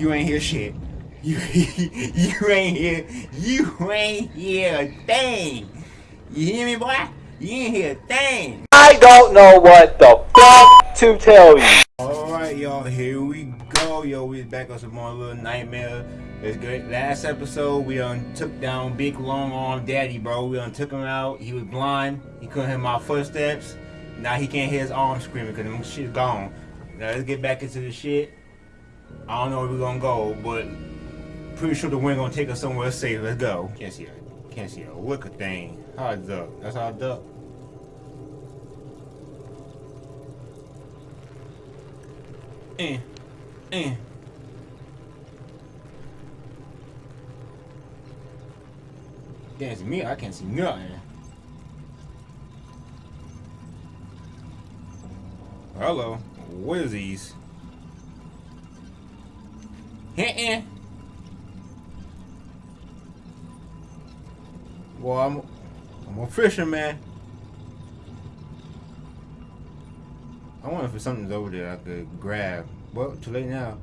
You ain't hear shit. You you ain't hear you ain't hear a thing. You hear me, boy? You ain't hear a thing. I don't know what the fuck to tell you. Alright, y'all, here we go. Yo, we back on some more little nightmare. It's great. Last episode, we done took down big long arm daddy, bro. We done took him out. He was blind. He couldn't hear my footsteps. Now he can't hear his arm screaming because them shit's gone. Now let's get back into the shit. I don't know where we're gonna go, but pretty sure the wind gonna take us somewhere safe. Let's go. Can't see a can't see a lick of thing. How I duck. That's how I duck. Eh. Eh. Can't see me, I can't see nothing. Hello. What is these? Heh Well, I'm, I'm a fisherman. I wonder if something's over there I could grab. Well, too late now.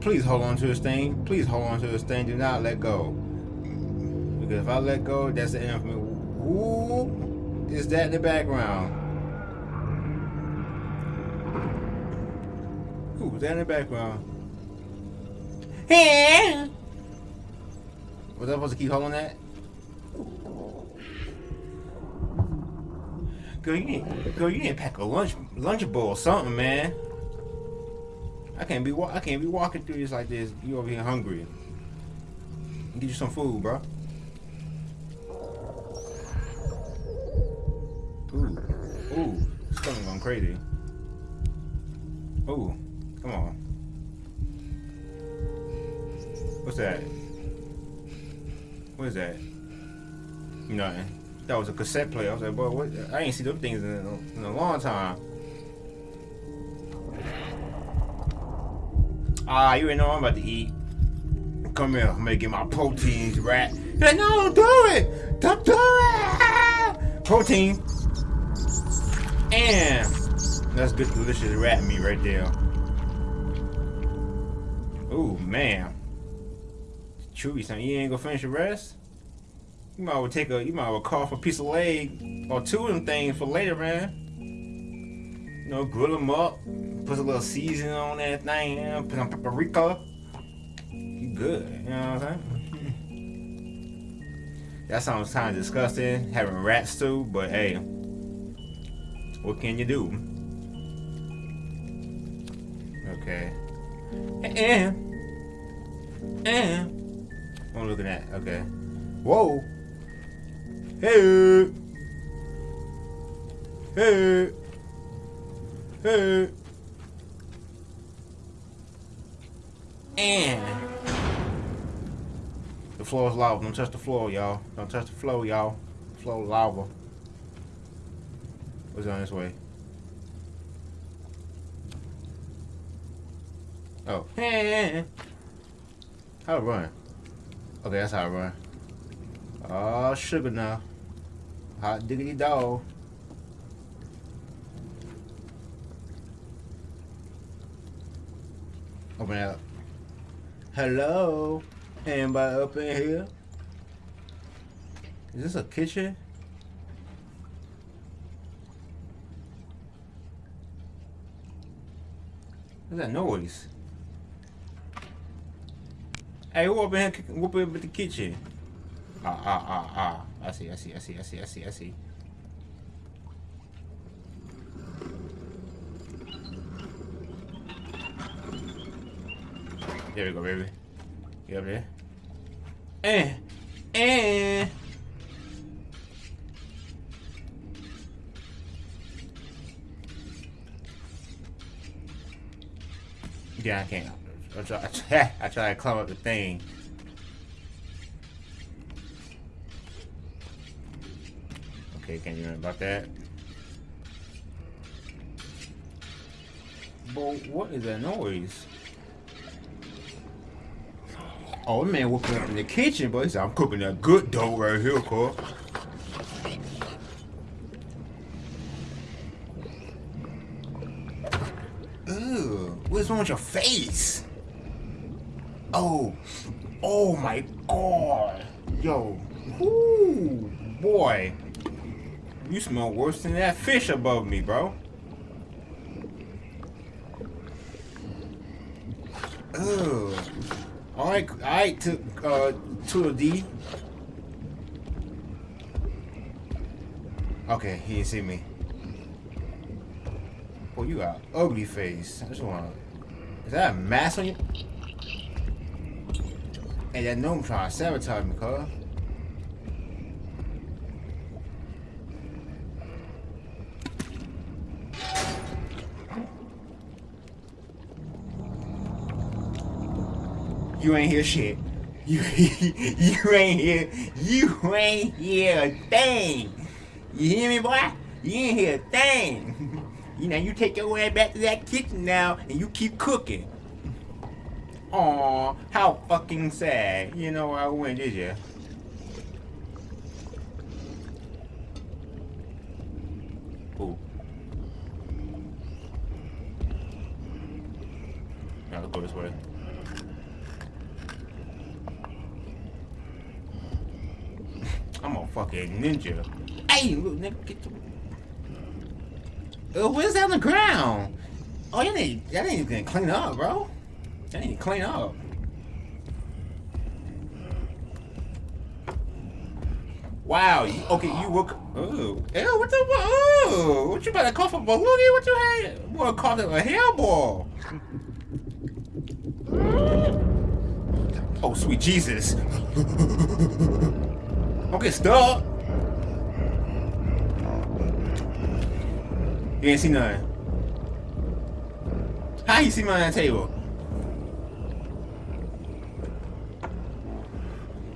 Please hold on to this thing. Please hold on to this thing. Do not let go. Because if I let go, that's the end for me. Who is that in the background? Who is that in the background? Was I supposed to keep holding that? Girl, you need, girl, you pack a lunch lunch bowl or something, man. I can't be I can't be walking through this like this. You over here hungry? Get you some food, bro. Ooh, ooh, stomach going crazy. Ooh, That was a cassette player. I was like, boy, what? I ain't seen those things in a, in a long time. Ah, you ain't know I'm about to eat. Come here, I'm gonna get my proteins, rat. Like, no, don't do it! Don't do it! Protein. And that's good, delicious rat meat right there. Ooh, man. Chewy, son, you ain't gonna finish the rest? You might well take a, you might well for a piece of leg or two of them things for later, man. You know, grill them up, put a little seasoning on that thing, you know, put some paprika. You good, you know what I'm saying? that sounds kind of disgusting, having rats too, but hey, what can you do? Okay. And, and, I'm looking at, okay. Whoa. Hey. Hey. Hey. And the floor is lava. Don't touch the floor, y'all. Don't touch the floor, y'all. Floor lava. What's on this way? Oh. Hey. How to run? Okay, that's how I run. Oh, sugar now. Hot diggity dog. Open it up. Hello? Anybody up in here? Is this a kitchen? What's that noise? Hey, who up in here whoop up in the kitchen? Ah, ah, ah, ah. I see, I see, I see, I see, I see, I see. There we go, baby. Get up there. Eh. Eh. Yeah, I can't. I try, I try to climb up the thing. Okay, can't even about that. But what is that noise? Oh, man woke up in the kitchen, but he said, I'm cooking that good dough right here, Cole. Ooh, what's wrong with your face? Oh, oh my god. Yo, Ooh, boy. You smell worse than that fish above me, bro. Ugh. Alright, alright, to, uh, to a D. Okay, he didn't see me. Boy, you got ugly face. I just wanna... Is that a mask on you? Hey, that gnome trying to sabotage me, cuz. You ain't hear shit. You you ain't hear you ain't hear a thing. You hear me, boy? You ain't hear a thing. You know, you take your way back to that kitchen now and you keep cooking. Aw, how fucking sad. You know I went, did you? Ooh. Now let's go this way. I'm a fucking ninja. Hey, little nigga, get the... Uh, what's that on the ground? Oh, you need, that ain't even clean up, bro. That to clean up. Wow, you, okay, you look. Oh, ew, what the? Oh, what you about to cough a balloon? What you had? Boy, cough a hairball. Oh, sweet Jesus. okay, stop. You ain't see nothing. How you see me on that table?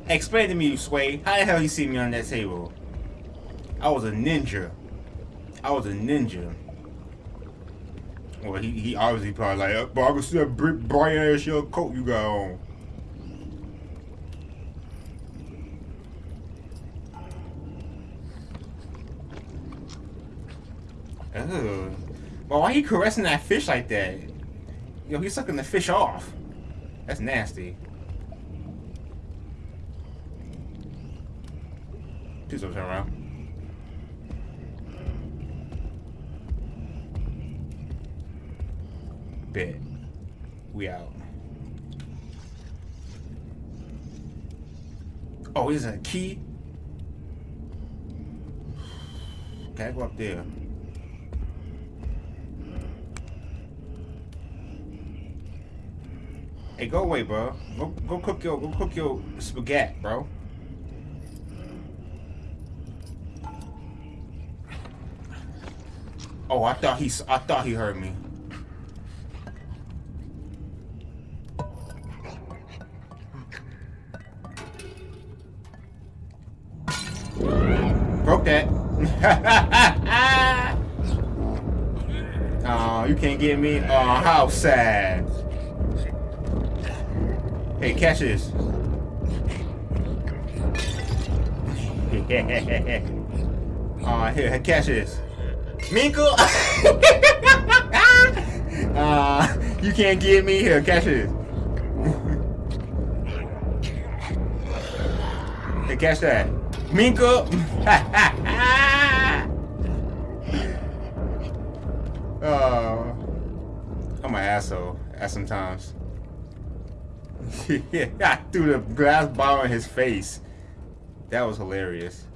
Explain to me, you Sway. How the hell you see me on that table? I was a ninja. I was a ninja. Well, he, he obviously probably like, but I can see that bright ass your coat you got on. Ugh. Well, why are you caressing that fish like that? Yo, he's sucking the fish off. That's nasty. Please don't turn around. Bet. We out. Oh, is that a key? Can I go up there? Hey, go away, bro. Go, go cook your, go cook your spaghetti, bro. Oh, I thought he, I thought he heard me. Broke that. oh, you can't get me. Oh, how sad. Hey, catch this. Aw, uh, here, catch this. Minkle! uh, you can't get me here, catch this. hey, catch that. Minkle! oh, I'm an asshole at sometimes. yeah, I threw the glass bottle in his face. That was hilarious.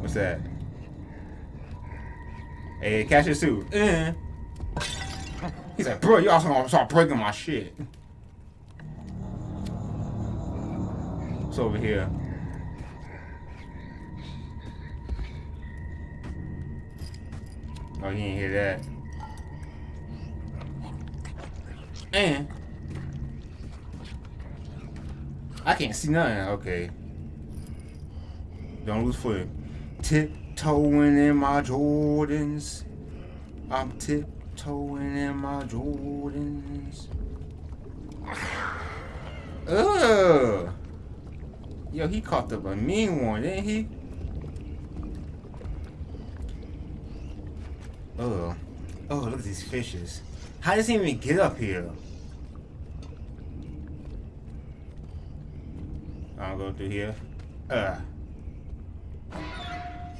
What's that? Hey, catch your suit. Uh. He's like, bro, you also gonna start breaking my shit. What's over here? Oh, he ain't hear that. And I can't see nothing. Okay. Don't lose footing. Tiptoeing in my Jordans. I'm tiptoeing in my Jordans. Ugh. Yo, he caught up a mean one, didn't he? Ugh. Oh, look at these fishes. How does he even get up here? I'll go through here. Uh.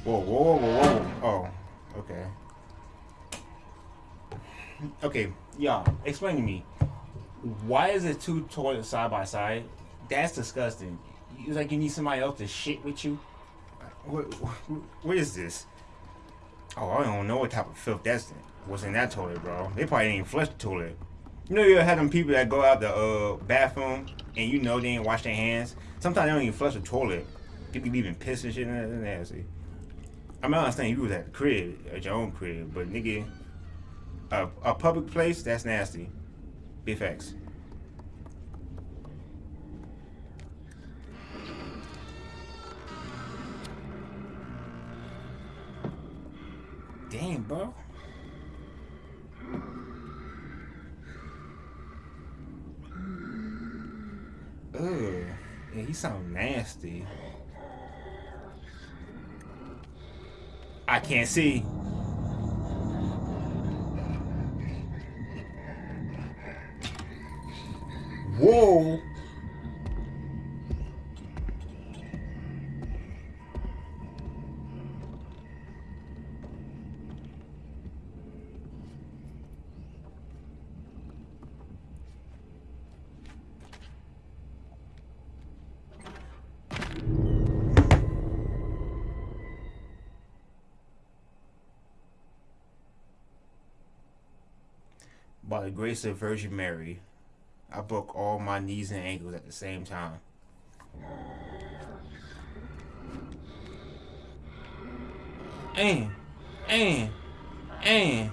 Whoa, whoa, whoa, whoa. Oh, okay. Okay, y'all, explain to me. Why is it two toilets side by side? That's disgusting. It's like you need somebody else to shit with you. What, what is this? Oh, I don't know what type of filth that's in. What's in that toilet, bro? They probably ain't flush the toilet. You know, you had them people that go out the uh, bathroom and you know they ain't wash their hands. Sometimes they don't even flush the toilet. People leaving piss and shit in. That's nasty. I mean, I understand you was at the crib, at your own crib, but nigga, a, a public place, that's nasty. Big facts. Damn, bro. Ugh. Yeah, he sound nasty. I can't see. Whoa. By the grace Virgin Mary, I broke all my knees and ankles at the same time. And, and, and.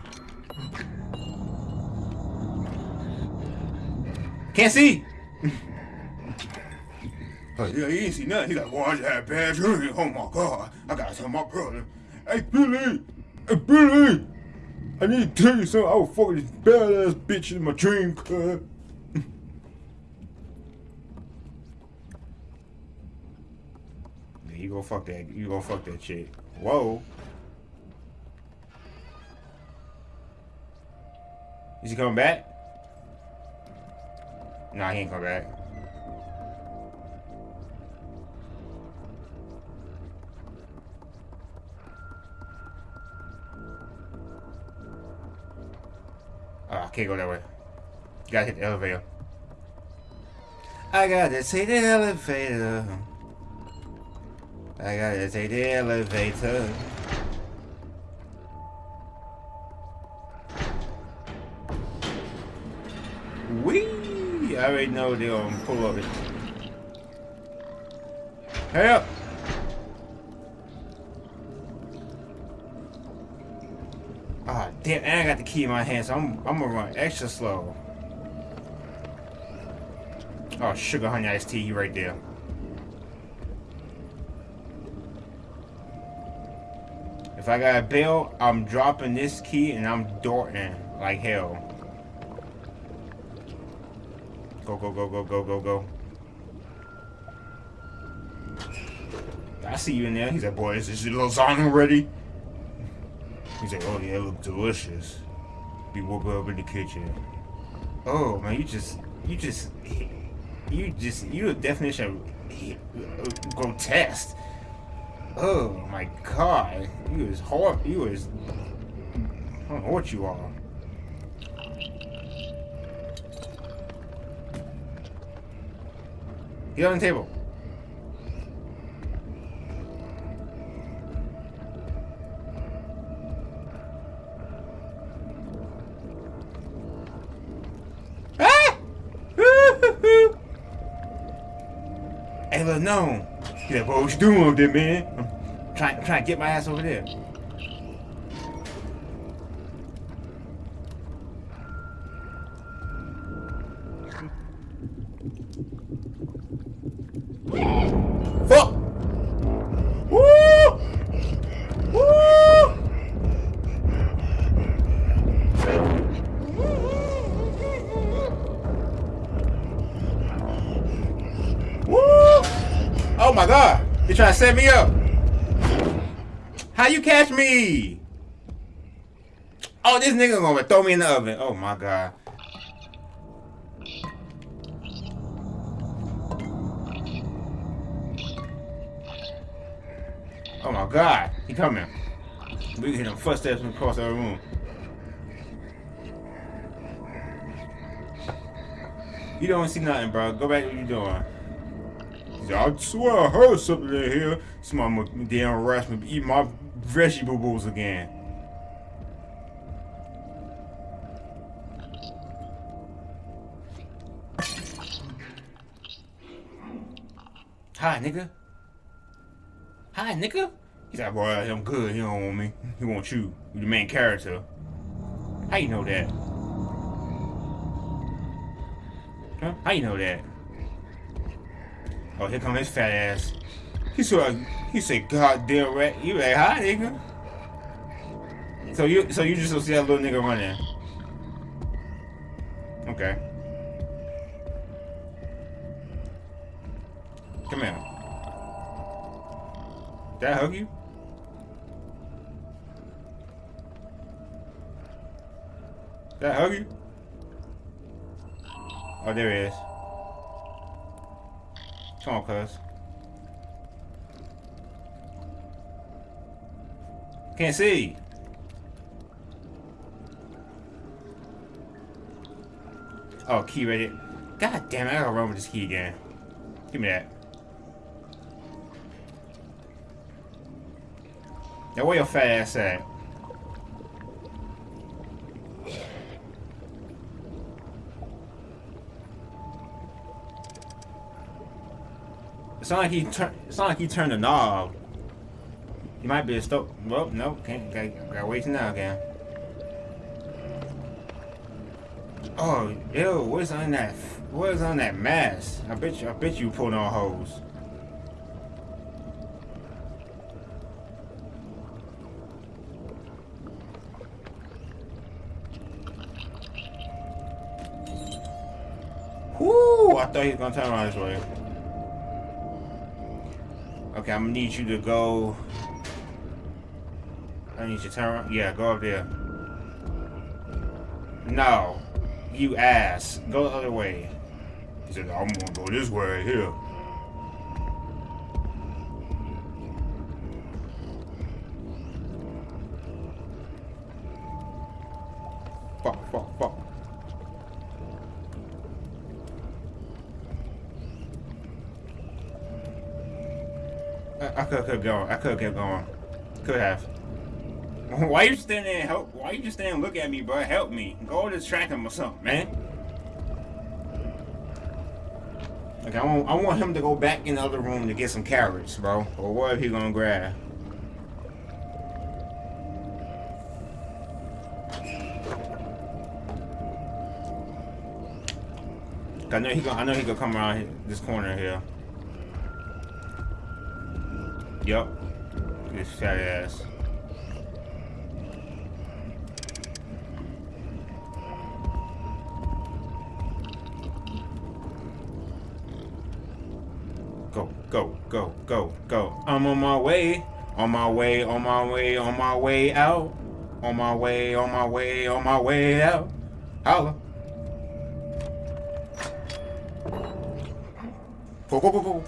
Can't see. oh, yeah, he ain't see nothing. He like, I just had bad dream. Oh my God, I gotta tell my brother. Hey, Billy, hey, Billy. I need to tell you something. I was fucking this badass bitch in my dream, cuz. you go fuck that. You go fuck that chick. Whoa. Is he coming back? Nah, he ain't coming back. Can't go that way. Gotta hit the elevator. I gotta take the elevator. I gotta take the elevator. Wee! I already know they're gonna pull up it. Hurry up! Ah, damn, and I got the key in my hand, so I'm, I'm gonna run extra slow. Oh, sugar honey iced tea right there. If I got a bail, I'm dropping this key and I'm darting like hell. Go, go, go, go, go, go, go. I see you in there. He's like, boy, is this lasagna ready? He's like, oh yeah, it looks delicious. Be woke up in the kitchen. Oh man, you just, you just, you just, you the definition of grotesque. Oh my god, you is hard. You is, I don't know what you are. Get on the table. Hey, known. no. He's like, what you doing over there, man? I'm trying, trying to get my ass over there. Set me up? How you catch me? Oh, this nigga gonna throw me in the oven. Oh my god. Oh my god. He coming. We hear them footsteps across the room. You don't see nothing, bro. Go back to what you doing. I swear I heard something in here. Somebody damn rush me eat my vegetables again. Hi, nigga. Hi, nigga. He's like, boy, I'm good. He don't want me. He want you. You the main character. How you know that? Huh? How you know that? Oh, here come his fat ass. He said, he said, goddamn rat. You like, hi, nigga. So you, so you just don't see that little nigga running. Okay. Come here. Did I hug you? Did I hug you? Oh, there he is. Come on, cuz. Can't see. Oh, key ready. God damn it, I gotta run with this key again. Give me that. Now where your fat ass at? Not like he turned. It's not like he turned the knob. He might be a stop. Well, no, can't. Gotta, gotta wait till now again. Oh, ew! What's on that? What is on that mask? I bet you. I bet you pulled on hose. Whoo! I thought he was gonna turn around this way. Okay, I'm gonna need you to go. I need you to turn around. Yeah, go up there. No. You ass. Go the other way. He said, I'm gonna go this way here. I, could kept. I could kept going. Could have. Why you standing there help? Why you just standing and look at me, bro? Help me. Go distract him or something, man. Okay, I want, I want him to go back in the other room to get some carrots, bro. Or what he gonna grab? I know he gonna, I know he gonna come around this corner here. Yup. This fat ass. Go, go, go, go, go. I'm on my way. On my way, on my way, on my way out. On my way, on my way, on my way out. Holla. Go, go, go, go.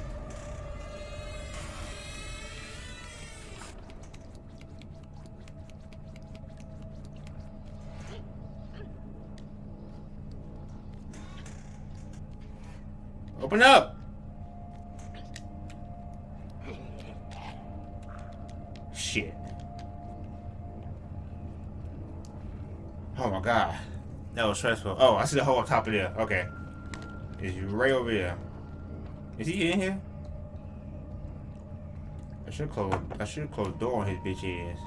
Open up! Shit. Oh my god. That was stressful. Oh, I see the hole on top of there. Okay. Is you right over there. Is he in here? I should close I should close the door on his bitch ass.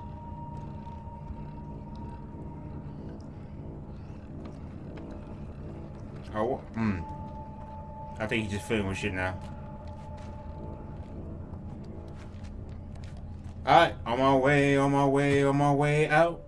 Oh, hmm. I think he's just with shit now. Alright, on my way, on my way, on my way out.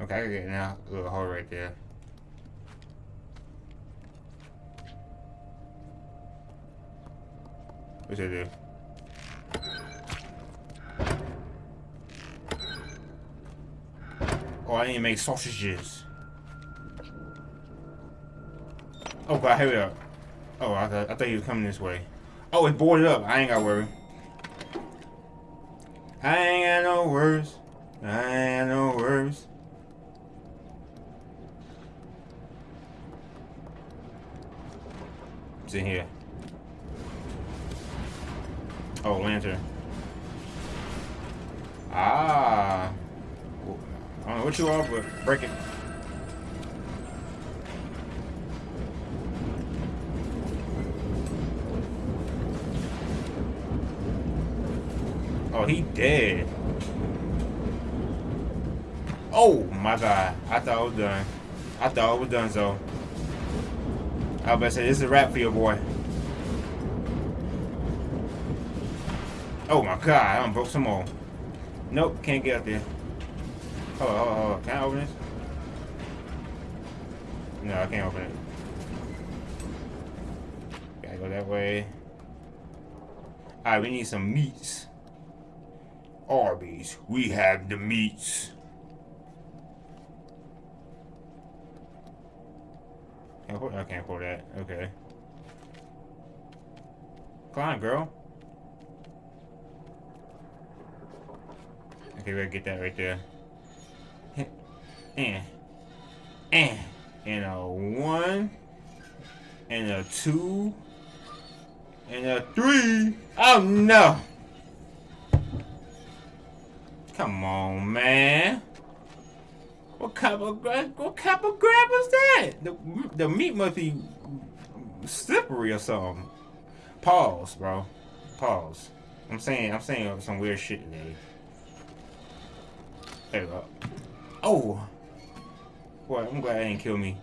Okay, I can get now. Little hole right there. It do? Oh, I need to make sausages. Oh god, we are. Oh, I thought, I thought he was coming this way. Oh, it's boarded up. I ain't got worry. I ain't got no worries. I ain't got no worries. It's in here. Oh, lantern. Ah. I don't know what you are, but break it. Oh, he dead. Oh my god. I thought I was done. I thought it was done so. I was about to say, this is a wrap for your boy. Oh my god, I done broke some more. Nope, can't get up there. Hold on, hold on, hold on. Can I open this? No, I can't open it. Gotta go that way. Alright, we need some meats. Arby's, we have the meats. I can't pull that. Okay. Climb, girl. Okay, we gotta get that right there. And, and, and a one, and a two, and a three. Oh no! Come on, man. What kind of grab? What kind of grab was that? The the meat must be slippery or something. Pause, bro. Pause. I'm saying I'm saying some weird shit today. There we go. Oh. Boy, I'm glad they didn't kill me.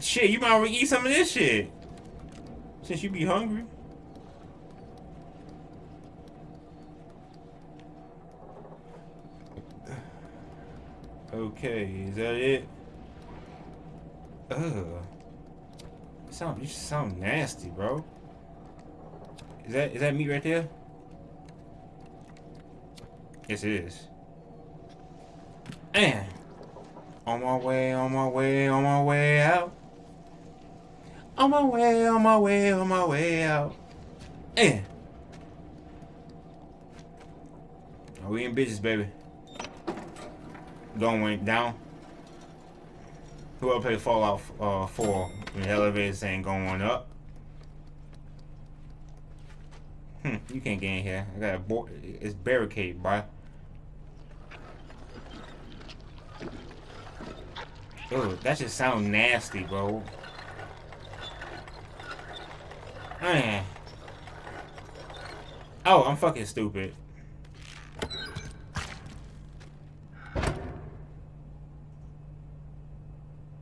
Shit, you might eat some of this shit. Since you be hungry. Okay, is that it? Ugh. sound you sound nasty, bro. Is that is that meat right there? Yes it is. And on my way, on my way, on my way out. On my way, on my way, on my way out. And are we in business, baby? going down. Whoever played Fallout uh, 4 when the elevator ain't going up. Hmm, you can't get in here. I got a board. It's barricade, bro. Oh, that just sound nasty, bro. Man. Oh, I'm fucking stupid.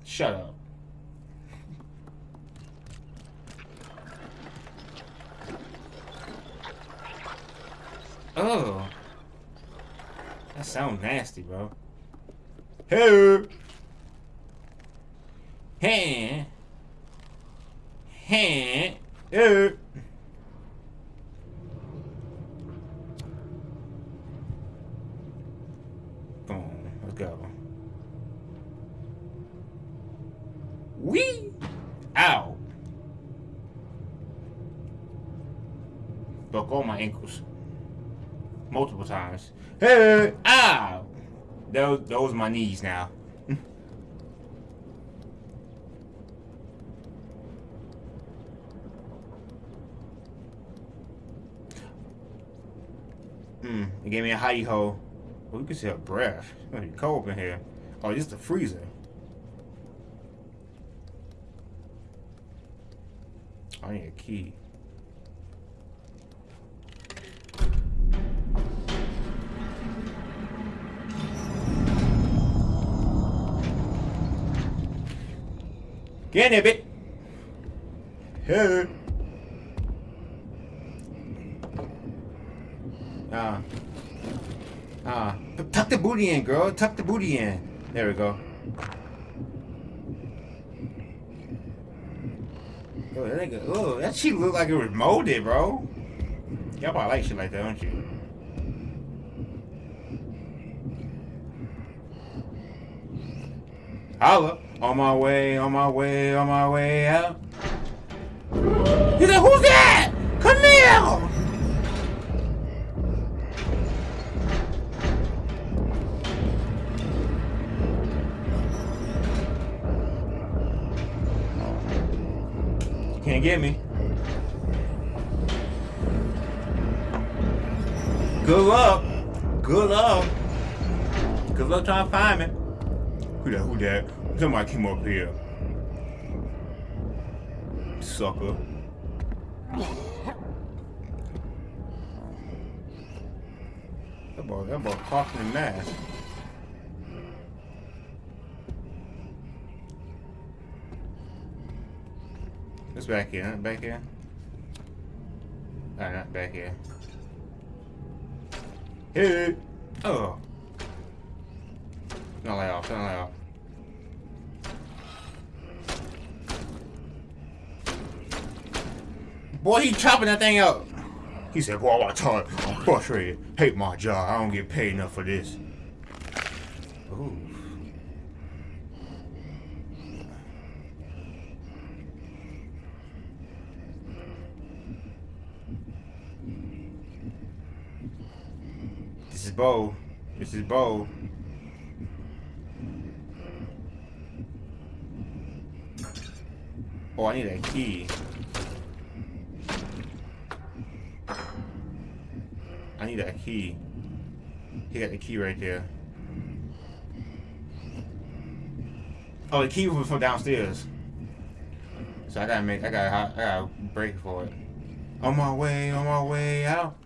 Shut up. Oh. That sounds nasty, bro. Hey. Hey. Hey. Hey. ankles multiple times. Hey, ah, those my knees now. Hmm, it gave me a hidey hole. Oh, you can see her breath. It's cold in here. Oh, is the freezer. I need a key. Get in there, Here. Ah. Ah. Tuck the booty in, girl. Tuck the booty in. There we go. Oh, that nigga, oh, that shit look like it was molded, bro. Y'all probably like shit like that, don't you? Holla. On my way, on my way, on my way out. He said, who's that? Come here! Can't get me. Good luck. Good luck. Good luck trying to find me. Who that? Who that? Somebody came up here. Sucker. That boy, that boy coughing in mask. It's back here, back here. Alright, back here. Hey! Oh! Not lay off, not lay off. Boy, he chopping that thing up. He said, boy, I tell you, I'm frustrated. Hate my job. I don't get paid enough for this. Ooh. This is Bo. This is Bo. Oh, I need a key. I need that key. He got the key right there. Oh, the key was from downstairs. So I gotta make, I gotta, I gotta break for it. On my way, on my way out.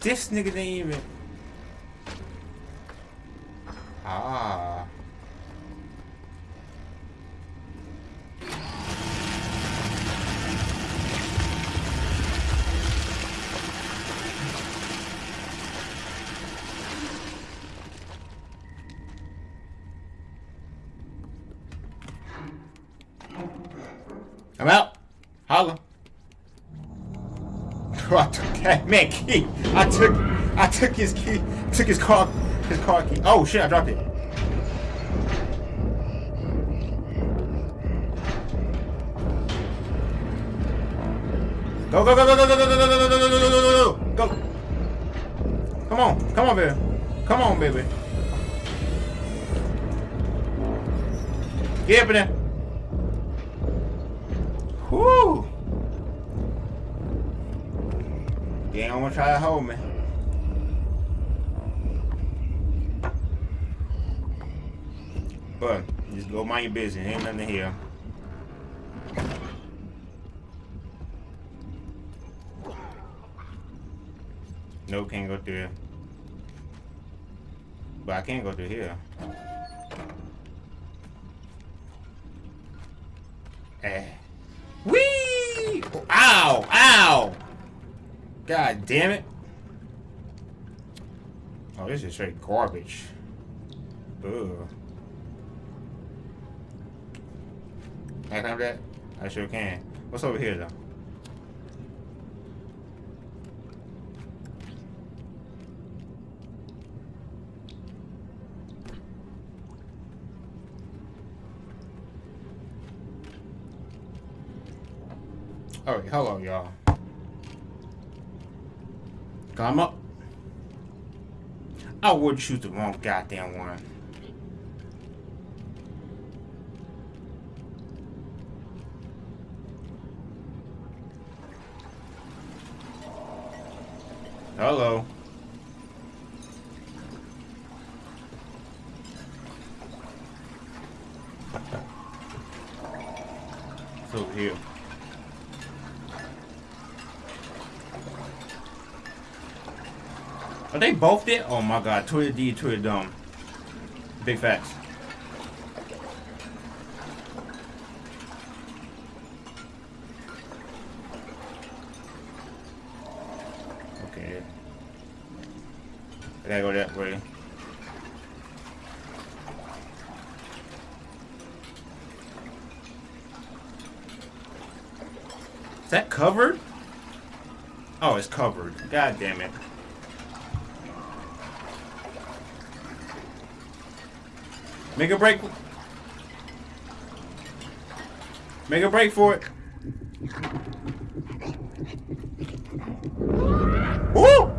This nigga didn't even. Ah. I'm out. Holla. I took that man key. I took I took his key. Took his car his car key. Oh shit, I dropped it. Go go go go go go go go go go go go go go go go go Come on, come on, baby. Come on, baby. Get up in there. Whoo! Ain't gonna try to hold me. But just go mind your business. Ain't nothing here. No, can't go through here. But I can't go through here. Eh. Whee! Ow! Ow! God damn it. Oh, this is straight garbage. Ugh. Can I have that? I sure can. What's over here, though? Alright, hello, y'all. Up. I would shoot the wrong goddamn one. Hello. Are they both dead? Oh my god, Tweedle Dee, Tweedle Dum. Big facts. Okay. I gotta go that way. Is that covered? Oh, it's covered. God damn it. Make a break. Make a break for it. Woo!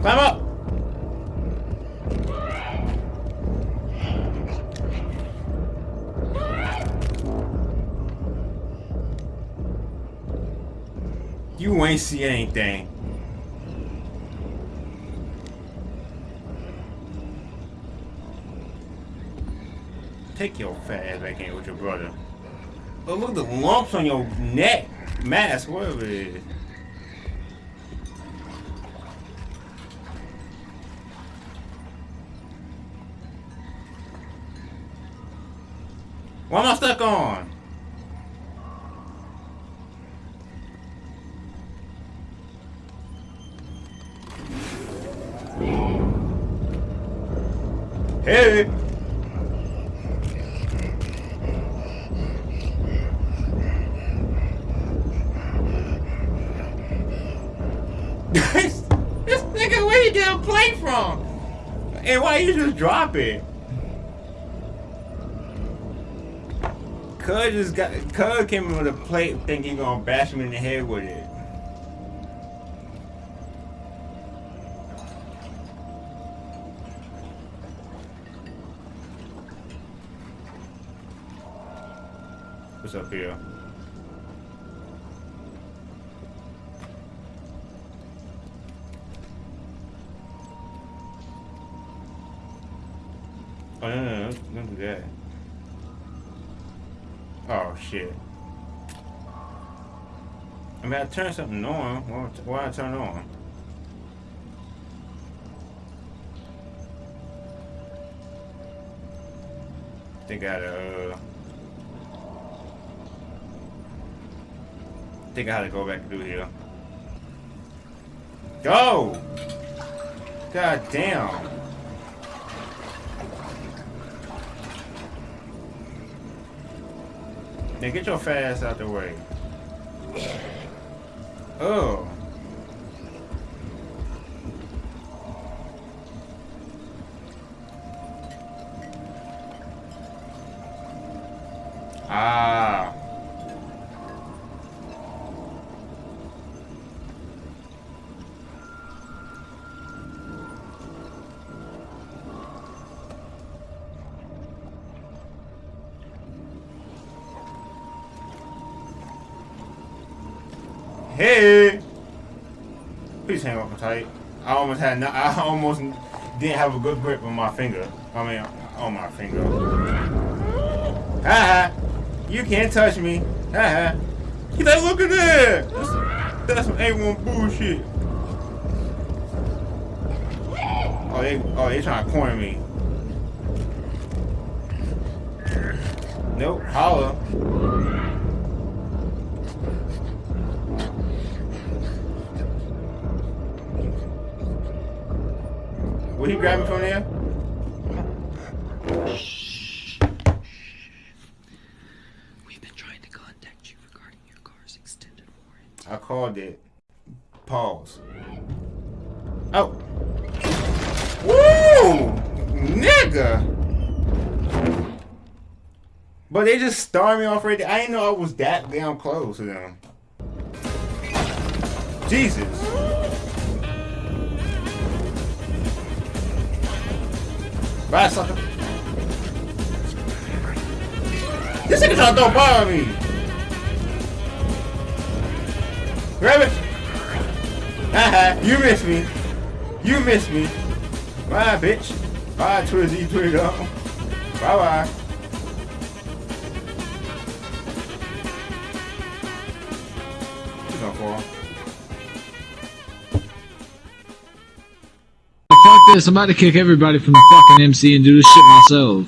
Climb up! You ain't see anything. Take your fat ass back in with your brother. Oh, look at the lumps on your neck, mask, whatever it is. Why am I stuck on? Hey! this, this nigga, where you get a plate from? And why you just drop it? Cuz just got Cuz came in with a plate thinking he gonna bash him in the head with it. What's up here? Oh no no no! Don't do that. Oh shit. I mean, I turned something on. Why, I turn it on? They got a. Uh, think I had to go back through here. Go! God damn. Now get your fat ass out the way. Oh. Hey! Please hang up tight. I almost had no, I almost didn't have a good grip on my finger. I mean, on my finger. Haha! You can't touch me. Haha! He's like, look at that! That's, that's some A1 bullshit. Oh, they, oh, they trying to corner me. Nope, holla. Will he grab me from there? We've been trying to contact you regarding your car's extended warranty. I called it. Pause. Oh. Woo! Nigga! But they just started me off right there. I didn't know I was that damn close to them. Jesus. Bye, sucker. This nigga trying to throw a on me. Grab it. Haha, you missed me. You missed me. Bye, bitch. Bye, Twizzy Twiggo. Bye bye. She's gonna fall. This. I'm about to kick everybody from the fucking MC and do this shit myself.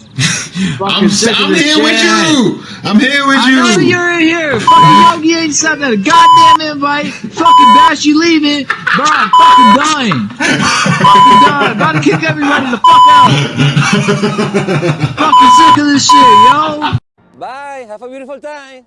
I'm, sick of I'm this here with you. I'm here with I know you. you're in here. Fucking Yogi ain't sent a goddamn invite. Fucking Bash, you leaving. Bro, I'm fucking dying. fucking done. About to kick everybody the fuck out. fucking sick of this shit, yo. Bye. Have a beautiful time.